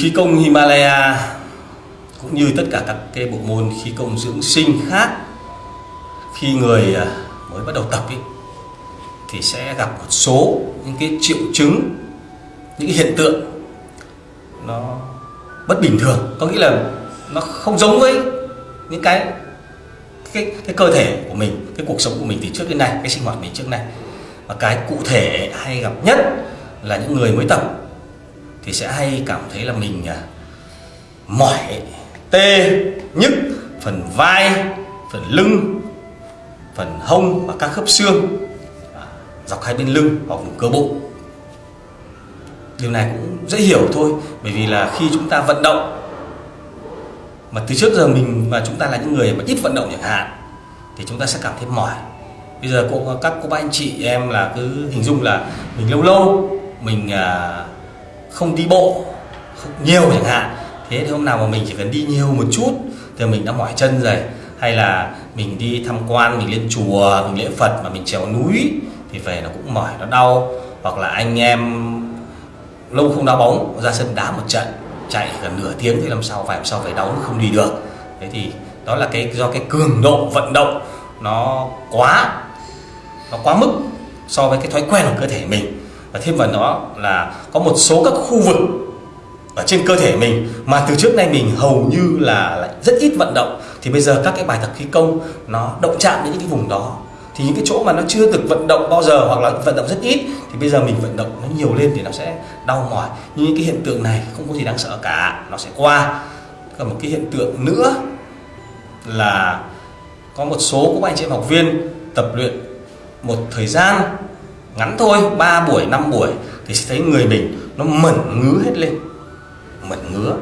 khí công Himalaya cũng như tất cả các cái bộ môn khí công dưỡng sinh khác khi người à, mới bắt đầu tập ý, thì sẽ gặp một số những cái triệu chứng những cái hiện tượng nó bất bình thường. Có nghĩa là nó không giống với những cái cái cái cơ thể của mình cái cuộc sống của mình từ trước đến nay cái sinh hoạt mình trước này và cái cụ thể hay gặp nhất là những người mới tập thì sẽ hay cảm thấy là mình à, mỏi tê nhức phần vai phần lưng phần hông và các khớp xương à, dọc hai bên lưng hoặc vùng cơ bụng. Điều này cũng dễ hiểu thôi bởi vì là khi chúng ta vận động mà từ trước giờ mình và chúng ta là những người mà ít vận động chẳng hạn thì chúng ta sẽ cảm thấy mỏi. Bây giờ cô các cô bác anh chị em là cứ hình dung là mình lâu lâu mình à, không đi bộ không nhiều chẳng hạn. Thế thì hôm nào mà mình chỉ cần đi nhiều một chút thì mình đã mỏi chân rồi. Hay là mình đi tham quan mình lên chùa mình lễ phật mà mình trèo núi thì về nó cũng mỏi nó đau. Hoặc là anh em lâu không đá bóng ra sân đá một trận chạy gần nửa tiếng thì làm sao phải, làm sao phải đau không đi được. Thế thì đó là cái, do cái cường độ vận động nó quá nó quá mức so với cái thói quen của cơ thể mình. Và thêm vào đó là có một số các khu vực ở trên cơ thể mình mà từ trước nay mình hầu như là rất ít vận động. Thì bây giờ các cái bài tập khí công nó động chạm đến những cái vùng đó thì những cái chỗ mà nó chưa được vận động bao giờ hoặc là vận động rất ít, thì bây giờ mình vận động nó nhiều lên thì nó sẽ đau mỏi. Nhưng những cái hiện tượng này không có gì đáng sợ cả, nó sẽ qua. Còn một cái hiện tượng nữa là có một số các anh chị em học viên tập luyện một thời gian ngắn thôi 3 buổi 5 buổi, thì sẽ thấy người mình nó mẩn ngứa hết lên. Mẩn ngứa.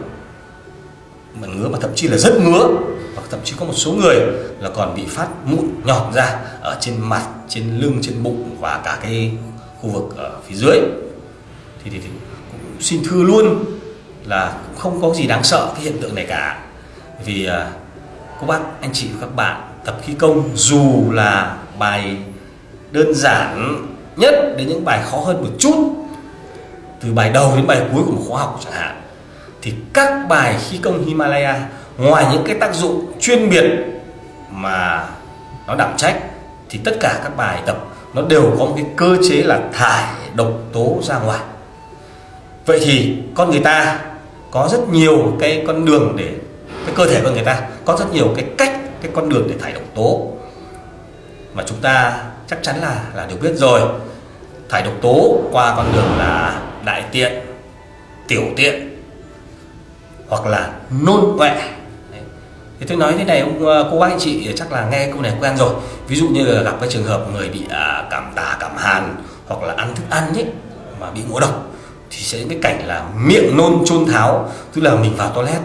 Mẩn ngứa mà thậm chí là rất ngứa và thậm chí có một số người là còn bị phát mụn nhọt ra ở trên mặt trên lưng trên bụng và cả cái khu vực ở phía dưới. Thì, thì, thì cũng xin thưa luôn là cũng không có gì đáng sợ cái hiện tượng này cả. Vì uh, cô bác anh chị và các bạn tập khí công dù là bài đơn giản nhất đến những bài khó hơn một chút từ bài đầu đến bài cuối của một khóa học chẳng hạn thì các bài khí công Himalaya ngoài những cái tác dụng chuyên biệt mà nó đảm trách, thì tất cả các bài tập nó đều có một cái cơ chế là thải độc tố ra ngoài. Vậy thì con người ta có rất nhiều cái con đường để, cái cơ thể con người ta có rất nhiều cái cách, cái con đường để thải độc tố. Mà chúng ta chắc chắn là là đều biết rồi. Thải độc tố qua con đường là đại tiện, tiểu tiện, hoặc là nôn ọe thì tôi nói thế này ông ờ, cô bác anh chị chắc là nghe câu này quen rồi. Ví dụ như là gặp cái trường hợp người bị à, cảm tà cảm hàn hoặc là ăn thức ăn ấy mà bị ngộ độc thì sẽ cái cảnh là miệng nôn chôn tháo tức là mình vào toilet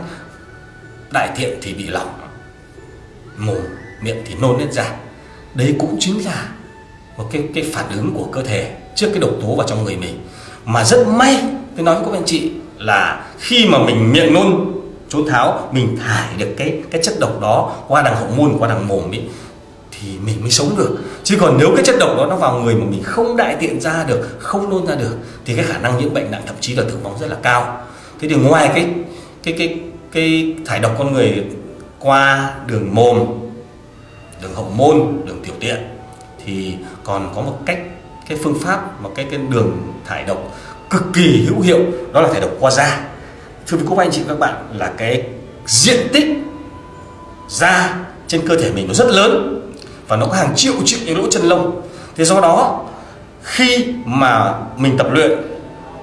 đại tiện thì bị lỏng mồm miệng thì nôn hết ra. Đấy cũng chính là một cái cái phản ứng của cơ thể trước cái độc tố vào trong người mình. Mà rất may tôi nói với các anh chị là khi mà mình miệng nôn trốn tháo, mình thải được cái cái chất độc đó qua đằng hậu môn, qua đằng mồm ấy, thì mình mới sống được. Chứ còn nếu cái chất độc đó nó vào người mà mình không đại tiện ra được, không nôn ra được, thì cái khả năng nhiễm bệnh nặng thậm chí là tử vong rất là cao. Thế thì ngoài cái cái cái cái thải độc con người qua đường mồm, đường hậu môn, đường tiểu tiện, thì còn có một cách, cái phương pháp một cái cái đường thải độc cực kỳ hữu hiệu, đó là thải độc qua da thưa quý các anh chị các bạn, là cái diện tích da trên cơ thể mình nó rất lớn và nó có hàng triệu triệu những lỗ chân lông. Thế do đó, khi mà mình tập luyện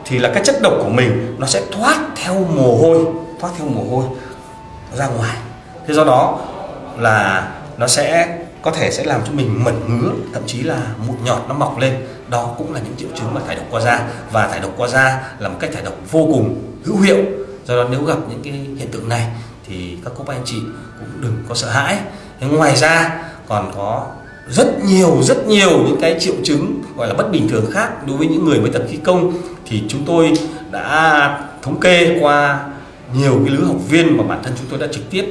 thì là cái chất độc của mình nó sẽ thoát theo mồ hôi, thoát theo mồ hôi ra ngoài. Thế do đó là nó sẽ có thể sẽ làm cho mình mẩn ngứa, thậm chí là mụn nhọt, nó mọc lên. Đó cũng là những triệu chứng mà thải độc qua da. Và thải độc qua da là một cách thải độc vô cùng hữu hiệu do đó nếu gặp những cái hiện tượng này thì các cô bác anh chị cũng đừng có sợ hãi. Thế ngoài ra còn có rất nhiều rất nhiều những cái triệu chứng gọi là bất bình thường khác đối với những người mới tập khí công. Thì chúng tôi đã thống kê qua nhiều cái lứa học viên mà bản thân chúng tôi đã trực tiếp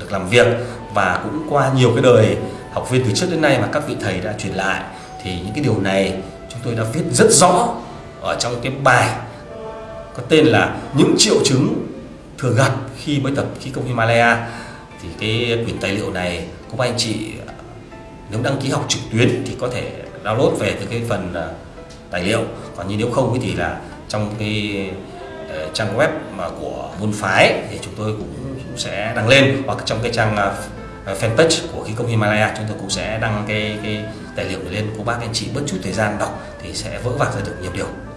được làm việc và cũng qua nhiều cái đời học viên từ trước đến nay mà các vị thầy đã truyền lại. Thì những cái điều này chúng tôi đã viết rất rõ ở trong cái bài có tên là những triệu chứng thường gặp khi mới tập khí công Himalaya. Thì cái quyển tài liệu này các anh chị, nếu đăng ký học trực tuyến thì có thể download về từ cái phần à, tài liệu. Còn như nếu không thì là trong cái ờ, trang web mà của môn phái thì chúng tôi cũng sẽ đăng lên. Hoặc trong cái trang à, à, fanpage của khí công Himalaya, chúng tôi cũng sẽ đăng cái cái tài liệu này lên. Cô bác anh chị bất chút thời gian đọc thì sẽ vỡ vạc ra được nhiều điều.